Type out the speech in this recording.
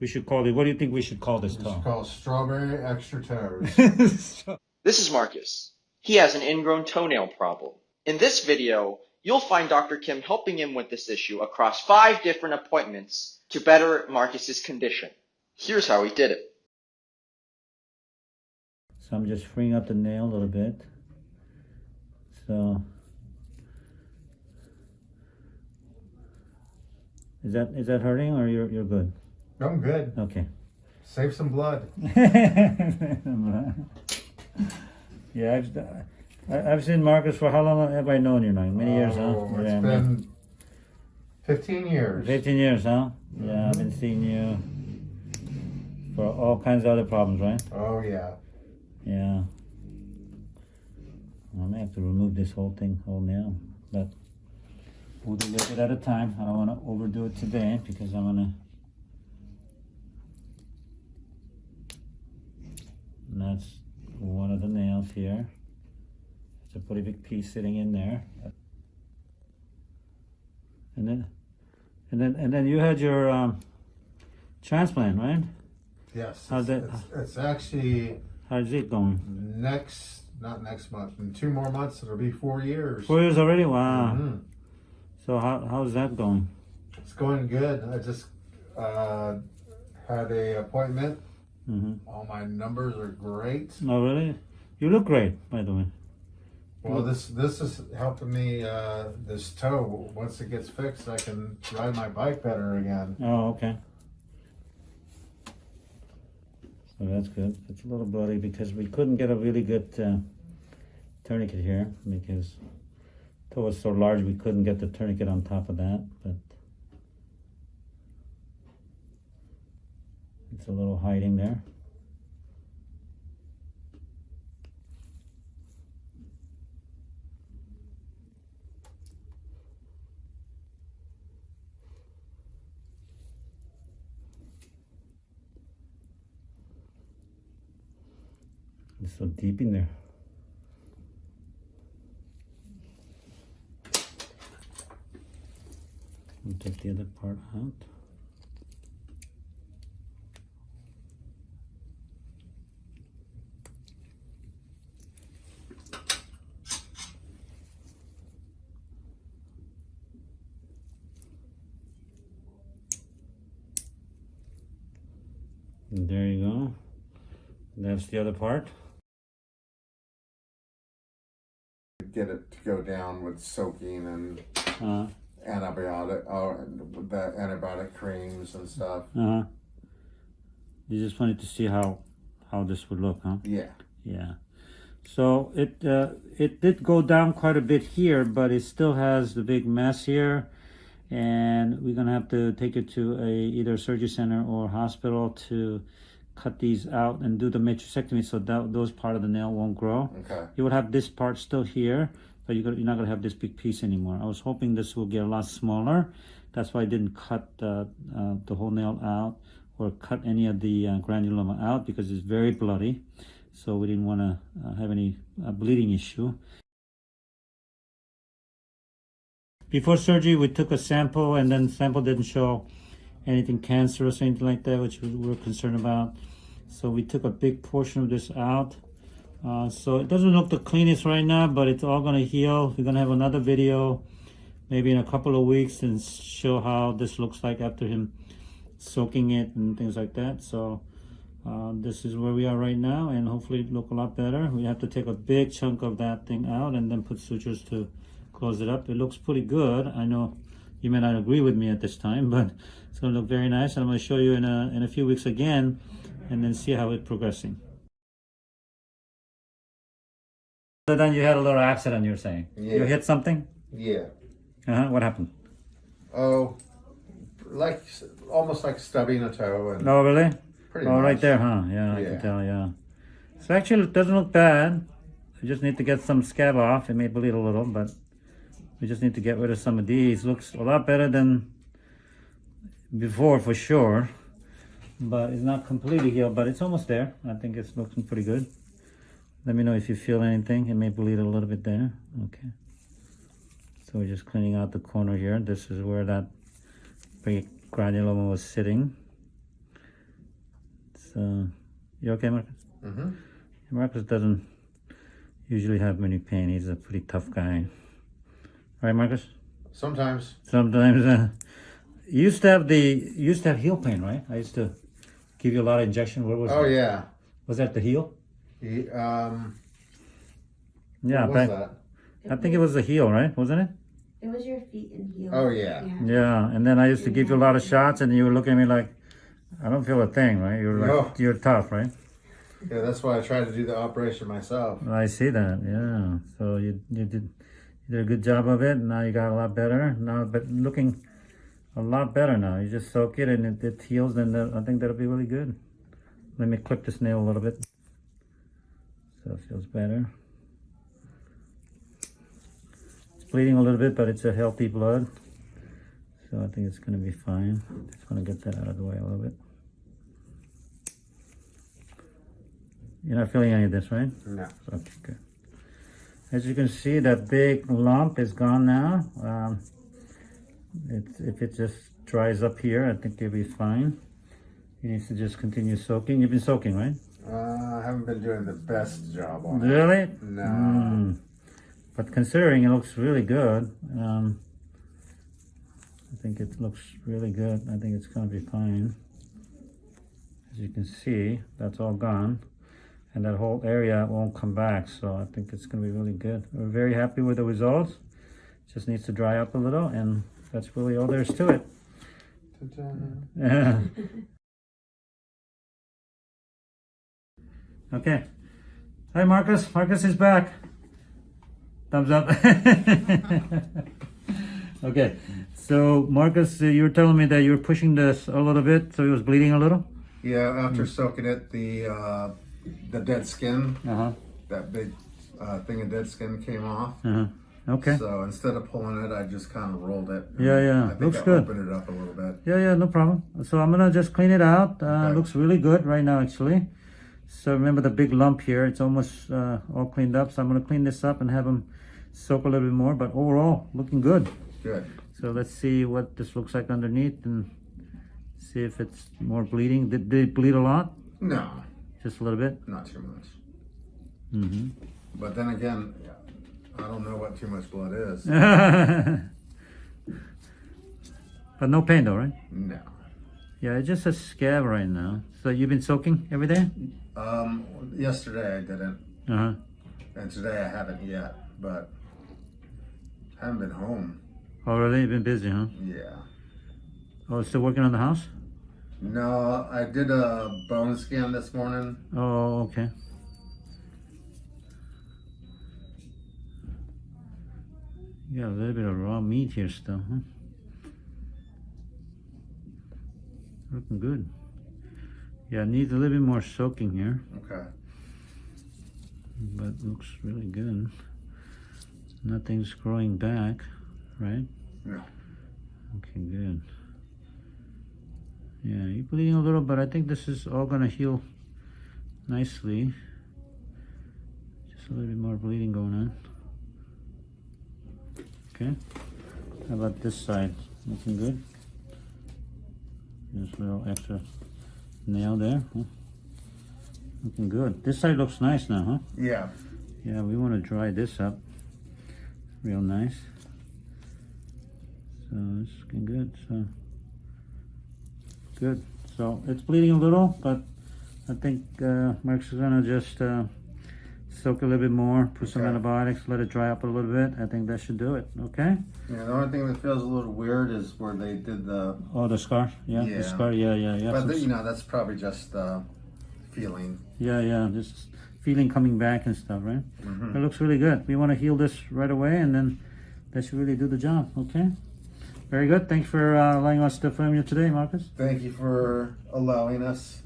We should call it. What do you think we should call this It's toe? called strawberry extra toes. This is Marcus. He has an ingrown toenail problem. In this video, you'll find Dr. Kim helping him with this issue across five different appointments to better Marcus's condition. Here's how he did it. So I'm just freeing up the nail a little bit. So is that is that hurting or you're you're good? I'm good. Okay. Save some blood. yeah, I've I- I've seen Marcus for how long have I known you now? Many years, huh? Oh, It's Yeah, been 15 years. 15 years, huh? Mm-hmm. Yeah, I've been seeing you for all kinds of other problems, right? Oh, yeah. Yeah. I may have to remove this whole thing, whole nail, but we'll do a little bit at a time. I don't want to overdo it today because I'm gonna. And that's one of the nails here. It's a pretty big piece sitting in there. And then, and then, and then you had your um, transplant, right? Yes. How's it's, that- It's, it's actually How's it going? next, not next month, in two more months, it'll be four years. Four years already? Wow. Mhm. So how how's that going? It's going good. I just uh, had a appointment. Hmm All my numbers are great. Oh really? You look great, by the way. Well, this this is helping me. Uh, this toe, once it gets fixed, I can ride my bike better again. Oh okay. So that's good. It's a little bloody because we couldn't get a really good uh, tourniquet here because toe was so large we couldn't get the tourniquet on top of that. But it's a little hiding there. It's so deep in there. We'll take the other part out. And there you go. That's the other part. Get it to go down with soaking and Uh, antibiotic, oh, and the antibiotic creams and stuff. uh-huh. You just wanted to see how how this would look, huh? Yeah. Yeah. So it uh, it did go down quite a bit here, but it still has the big mess here, and we're gonna have to take it to a either surgery center or hospital to cut these out and do the matrixectomy so that those part of the nail won't grow. Okay. You would have this part still here, but you're, gonna, you're not gonna have this big piece anymore. I was hoping this will get a lot smaller. That's why I didn't cut uh, uh, the whole nail out or cut any of the uh, granuloma out because it's very bloody. So we didn't want to uh, have any uh, bleeding issue. Before surgery, we took a sample and then the sample didn't show anything cancerous or anything like that, which we were concerned about. So we took a big portion of this out. Uh, so it doesn't look the cleanest right now, but it's all gonna heal. We're gonna have another video maybe in a couple of weeks and show how this looks like after him soaking it and things like that. So uh, this is where we are right now and hopefully it look a lot better. We have to take a big chunk of that thing out and then put sutures to close it up. It looks pretty good. I know you may not agree with me at this time, but it's gonna look very nice. And I'm gonna show you in a, in a few weeks again and then see how it's progressing. So then you had a little accident, you're saying? You hit something? Yeah. Uh-huh. What happened? Oh, like almost like stubbing a toe and Oh, really? pretty Oh, much. right there, huh? Yeah, I Yeah. can tell, yeah. So actually, it doesn't look bad. I just need to get some scab off. It may bleed a little, but we just need to get rid of some of these. Looks a lot better than before, for sure. But it's not completely healed, but it's almost there. I think it's looking pretty good. Let me know if you feel anything. It may bleed a little bit there. Okay. So we're just cleaning out the corner here. This is where that big granuloma was sitting. So, you okay, Marcus? Mm-hmm. Marcus doesn't usually have many pain. He's a pretty tough guy. Right, Marcus? Sometimes. Sometimes, uh, you used to have the, you used to have heel pain, right? I used to give you a lot of injection. What was Oh it? yeah. Was that the heel? He, um. Yeah, what was back, that? I think it was the heel, right? Wasn't it? It was your feet and heels. Oh, yeah. Yeah, and then I used to give you a lot of shots, and you would look at me like, I don't feel a thing, right? You're like, No. you're tough, right? Yeah, that's why I tried to do the operation myself. I see that. Yeah. So you you did you did a good job of it. Now you got a lot better. Now, but looking a lot better now. You just soak it and it, it heals, and uh, I think that'll be really good. Let me clip this nail a little bit. So it feels better. It's bleeding a little bit, but it's a healthy blood. So I think it's gonna be fine. Just wanna get that out of the way a little bit. You're not feeling any of this, right? No. Okay, good. As you can see, that big lump is gone now. Um, it, if it just dries up here, I think it'll be fine. You need to just continue soaking. You've been soaking, right? Uh, I haven't been doing the best job on it. Really? No. Mm. But considering it looks really good, um, I think it looks really good. I think it's gonna be fine. As you can see, that's all gone. And that whole area won't come back, so I think it's gonna be really good. We're very happy with the results. Just needs to dry up a little, and that's really all there is to it. Ta-da. okay. Hi, Marcus. Marcus is back. Thumbs up. okay. So, Marcus, uh, you were telling me that you were pushing this a little bit, so it was bleeding a little. Yeah, after soaking it, the uh, the dead skin, Uh huh. that big uh, thing of dead skin came off. Uh huh. Okay. So instead of pulling it, I just kind of rolled it. Yeah, yeah. I think Looks I good. opened it up a little bit. Yeah, yeah, no problem. So I'm gonna just clean it out. Uh, Okay. Looks really good right now, actually. So remember the big lump here? It's almost uh, all cleaned up. So I'm gonna clean this up and have them soak a little bit more. But overall, looking good. Good. So let's see what this looks like underneath and see if it's more bleeding. Did, did it bleed a lot? No, Just a little bit? not too much. Mm-hmm. But then again, I don't know what too much blood is. but no pain though, right? No. Yeah, it's just a scab right now. So you've been soaking every day? Um, yesterday I didn't, Uh-huh. and today I haven't yet. But I haven't been home. Oh, really? You've been busy, huh? Yeah. Oh, still working on the house? No, I did a bone scan this morning. Oh, okay. You got a little bit of raw meat here still, huh? Looking good. Yeah, needs a little bit more soaking here, Okay. but looks really good. Nothing's growing back, right? No. Okay, good. Yeah, you're bleeding a little, but I think this is all gonna heal nicely. Just a little bit more bleeding going on. Okay. How about this side? Looking good? Just a little extra nail there. Huh? Looking good. This side looks nice now, huh? Yeah. Yeah, we want to dry this up real nice. So it's looking good. So good. So it's bleeding a little, but I think uh, Mark's gonna just uh, soak a little bit more, put some antibiotics, let it dry up a little bit. I think that should do it. Okay. Yeah. The only thing that feels a little weird is where they did the. Oh, the scar. Yeah, Yeah. the scar. Yeah, yeah, yeah. But the, you know, that's probably just uh, feeling. Yeah, yeah, just feeling coming back and stuff, right? Mhm. It looks really good. We want to heal this right away, and then that should really do the job. Okay. Very good. Thanks for uh, allowing us to film you today, Marcus. Thank you for allowing us.